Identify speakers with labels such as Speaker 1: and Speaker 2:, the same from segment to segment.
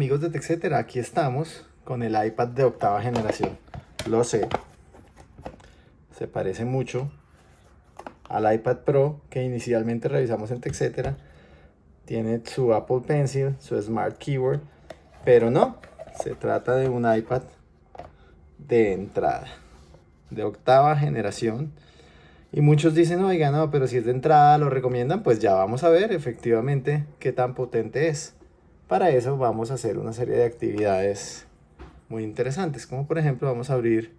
Speaker 1: amigos de TechCetera, aquí estamos con el iPad de octava generación. Lo sé, se parece mucho al iPad Pro que inicialmente revisamos en TechCetera. Tiene su Apple Pencil, su Smart Keyboard, pero no, se trata de un iPad de entrada, de octava generación. Y muchos dicen, oiga, no, pero si es de entrada, lo recomiendan, pues ya vamos a ver efectivamente qué tan potente es. Para eso vamos a hacer una serie de actividades muy interesantes, como por ejemplo vamos a abrir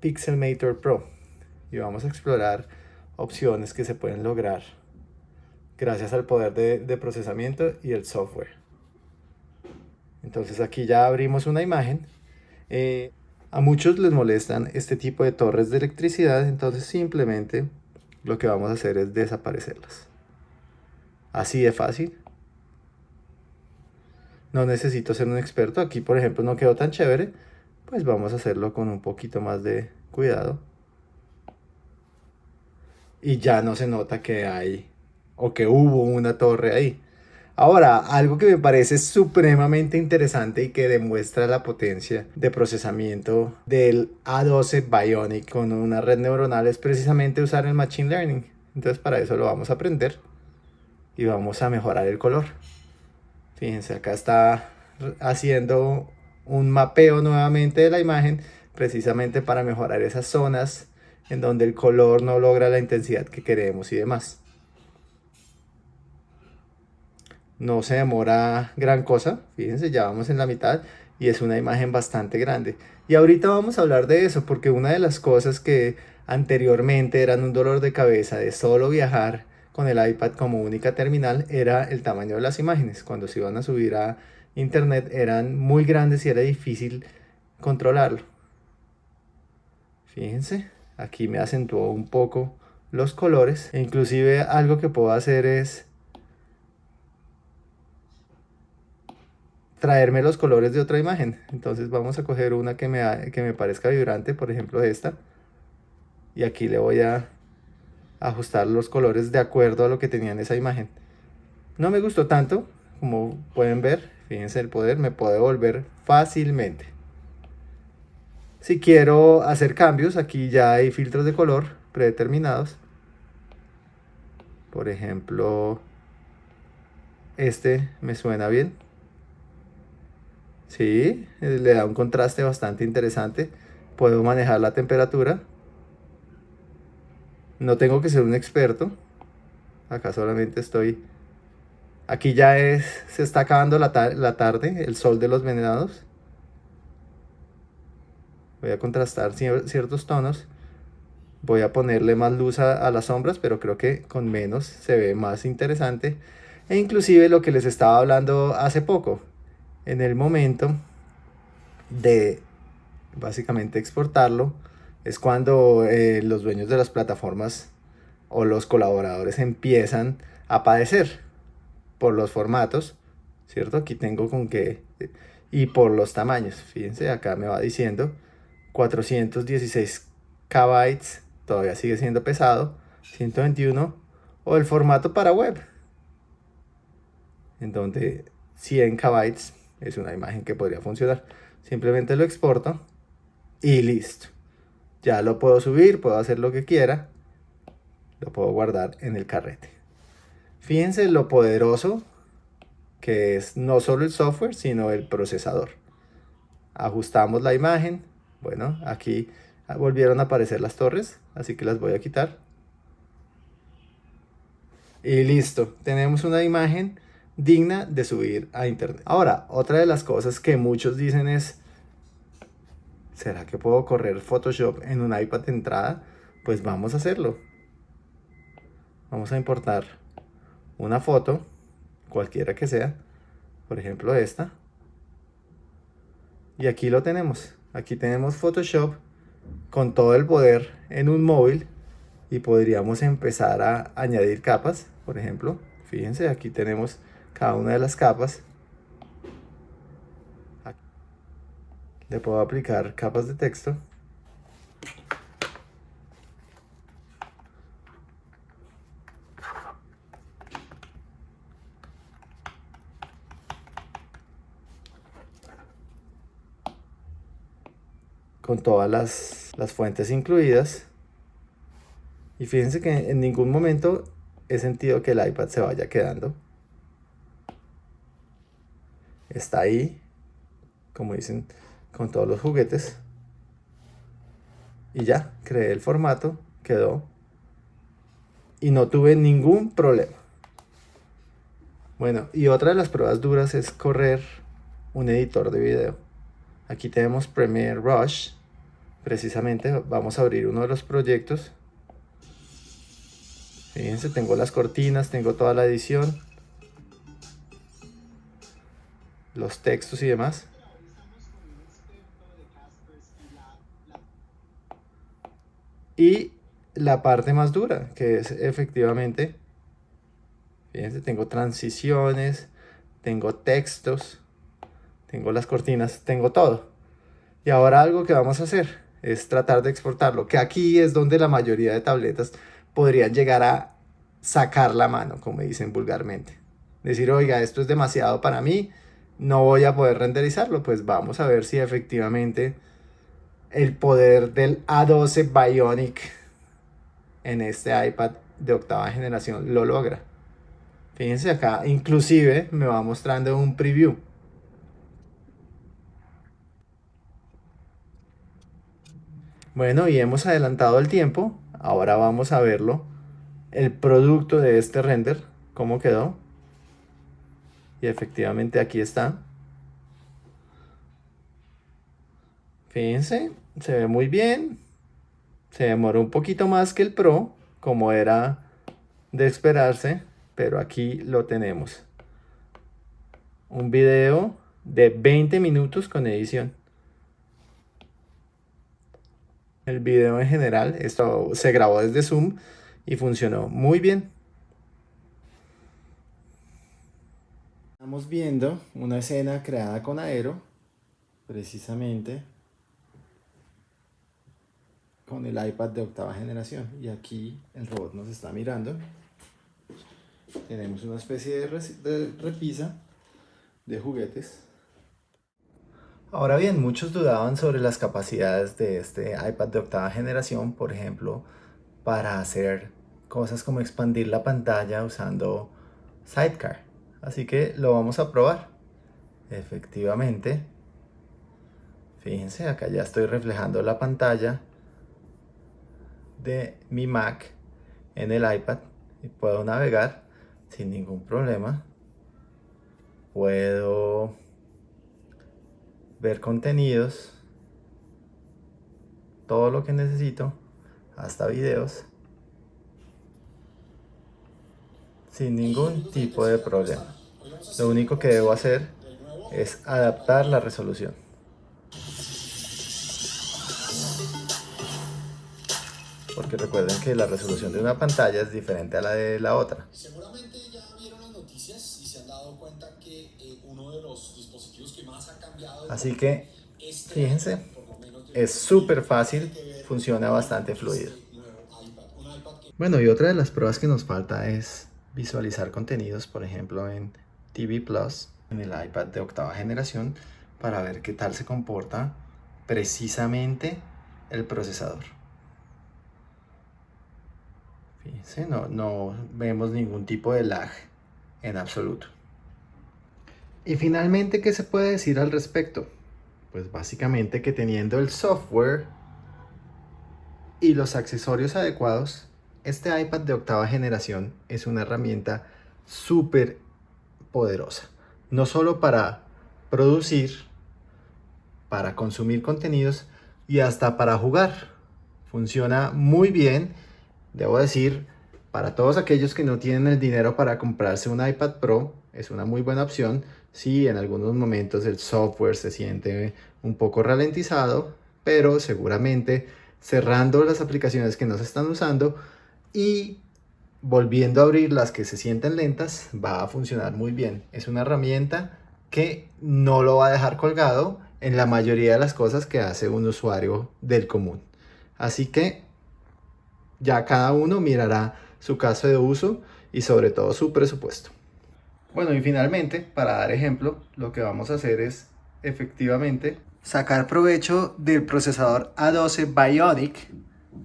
Speaker 1: Pixelmator Pro y vamos a explorar opciones que se pueden lograr gracias al poder de, procesamiento y el software. Entonces aquí ya abrimos una imagen. Eh, a muchos les molestan este tipo de torres de electricidad, entonces simplemente lo que vamos a hacer es desaparecerlas. Así de fácil no necesito ser un experto. Aquí, por ejemplo, no quedó tan chévere. Pues vamos a hacerlo con un poquito más de cuidado. Y ya no se nota que hay o que hubo una torre ahí. Ahora, algo que me parece supremamente interesante y que demuestra la potencia de procesamiento del A12 Bionic con una red neuronal es precisamente usar el Machine Learning. Entonces para eso lo vamos a aprender y vamos a mejorar el color. Fíjense, acá está haciendo un mapeo nuevamente de la imagen precisamente para mejorar esas zonas en donde el color no logra la intensidad que queremos y demás. No se demora gran cosa, fíjense, ya vamos en la mitad y es una imagen bastante grande. Y ahorita vamos a hablar de eso porque una de las cosas que anteriormente eran un dolor de cabeza de solo viajar con el iPad como única terminal era el tamaño de las imágenes. Cuando se iban a subir a internet eran muy grandes y era difícil controlarlo. Fíjense, aquí me acentuó un poco los colores. E inclusive algo que puedo hacer es traerme los colores de otra imagen. Entonces vamos a coger una que me, que me parezca vibrante, por ejemplo esta. Y aquí le voy a ajustar los colores de acuerdo a lo que tenía en esa imagen. No me gustó tanto, como pueden ver, fíjense el poder, me puede volver fácilmente. Si quiero hacer cambios, aquí ya hay filtros de color predeterminados. Por ejemplo, este me suena bien. Sí, le da un contraste bastante interesante. Puedo manejar la temperatura no tengo que ser un experto. Acá solamente estoy... Aquí ya es, se está acabando la, tarde, el sol de los venenados. Voy a contrastar ciertos tonos. Voy a ponerle más luz a, a, las sombras, pero creo que con menos se ve más interesante. E inclusive lo que les estaba hablando hace poco, en el momento de básicamente exportarlo, es cuando eh, los dueños de las plataformas o los colaboradores empiezan a padecer por los formatos, ¿cierto? Aquí tengo con que... Y por los tamaños, fíjense, acá me va diciendo 416 KB, todavía sigue siendo pesado, 121, o el formato para web, en donde 100 KB es una imagen que podría funcionar. Simplemente lo exporto y listo ya lo puedo subir, puedo hacer lo que quiera, lo puedo guardar en el carrete. Fíjense lo poderoso que es no solo el software, sino el procesador. Ajustamos la imagen, bueno, aquí volvieron a aparecer las torres, así que las voy a quitar. Y listo, tenemos una imagen digna de subir a internet. Ahora, otra de las cosas que muchos dicen es, ¿Será que puedo correr Photoshop en un iPad entrada? Pues vamos a hacerlo. Vamos a importar una foto, cualquiera que sea, por ejemplo esta. Y aquí lo tenemos. Aquí tenemos Photoshop con todo el poder en un móvil y podríamos empezar a añadir capas, por ejemplo. Fíjense, aquí tenemos cada una de las capas le puedo aplicar capas de texto. Con todas las, las, fuentes incluidas. Y fíjense que en ningún momento he sentido que el iPad se vaya quedando. Está ahí como dicen con todos los juguetes. Y ya, creé el formato, quedó. Y no tuve ningún problema. Bueno, y otra de las pruebas duras es correr un editor de video. Aquí tenemos Premiere Rush. Precisamente vamos a abrir uno de los proyectos. Fíjense, tengo las cortinas, tengo toda la edición. Los textos y demás. Y la parte más dura, que es efectivamente, fíjense, tengo transiciones, tengo textos, tengo las cortinas, tengo todo. Y ahora algo que vamos a hacer es tratar de exportarlo, que aquí es donde la mayoría de tabletas podrían llegar a sacar la mano, como dicen vulgarmente. Decir, oiga, esto es demasiado para mí, no voy a poder renderizarlo. Pues vamos a ver si efectivamente el poder del A12 Bionic en este iPad de octava generación lo logra. Fíjense acá, inclusive me va mostrando un preview. Bueno, y hemos adelantado el tiempo. Ahora vamos a verlo. El producto de este render, cómo quedó. Y efectivamente aquí está. Fíjense, se ve muy bien. Se demoró un poquito más que el Pro, como era de esperarse, pero aquí lo tenemos. Un video de 20 minutos con edición. El video en general, esto se grabó desde Zoom y funcionó muy bien. Estamos viendo una escena creada con Aero, precisamente con el iPad de octava generación. Y aquí el robot nos está mirando. Tenemos una especie de, repisa de juguetes. Ahora bien muchos dudaban sobre las capacidades de este iPad de octava generación por ejemplo para hacer cosas como expandir la pantalla usando Sidecar. Así que lo vamos a probar. Efectivamente. Fíjense acá ya estoy reflejando la pantalla de mi Mac en el iPad y puedo navegar sin ningún problema. Puedo ver contenidos, todo lo que necesito, hasta videos, sin ningún tipo de problema. Lo único que debo hacer es adaptar la resolución. Porque recuerden que la resolución de una pantalla es diferente a la de la otra. Seguramente ya vieron las noticias y se han dado cuenta que eh, uno de los dispositivos que más ha cambiado... Así que, este fíjense, es súper fácil, funciona bastante fluido. Bueno, y otra de las pruebas que nos falta es visualizar contenidos, por ejemplo, en TV Plus, en el iPad de octava generación, para ver qué tal se comporta precisamente el procesador. No, no vemos ningún tipo de lag en absoluto. Y finalmente, ¿qué se puede decir al respecto? Pues básicamente que teniendo el software y los accesorios adecuados, este iPad de octava generación es una herramienta súper poderosa. No solo para producir, para consumir contenidos y hasta para jugar. Funciona muy bien Debo decir, para todos aquellos que no tienen el dinero para comprarse un iPad Pro, es una muy buena opción. Sí, en algunos momentos el software se siente un poco ralentizado, pero seguramente cerrando las aplicaciones que no se están usando y volviendo a abrir las que se sienten lentas, va a funcionar muy bien. Es una herramienta que no lo va a dejar colgado en la mayoría de las cosas que hace un usuario del común. Así que ya cada uno mirará su caso de uso y sobre todo su presupuesto. Bueno, y finalmente, para dar ejemplo, lo que vamos a hacer es efectivamente sacar provecho del procesador A12 Bionic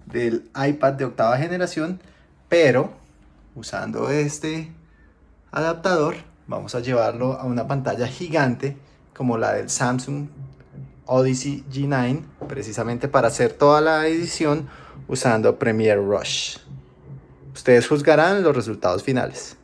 Speaker 1: del iPad de octava generación, pero usando este adaptador vamos a llevarlo a una pantalla gigante como la del Samsung Odyssey G9 precisamente para hacer toda la edición usando Premiere Rush. Ustedes juzgarán los resultados finales.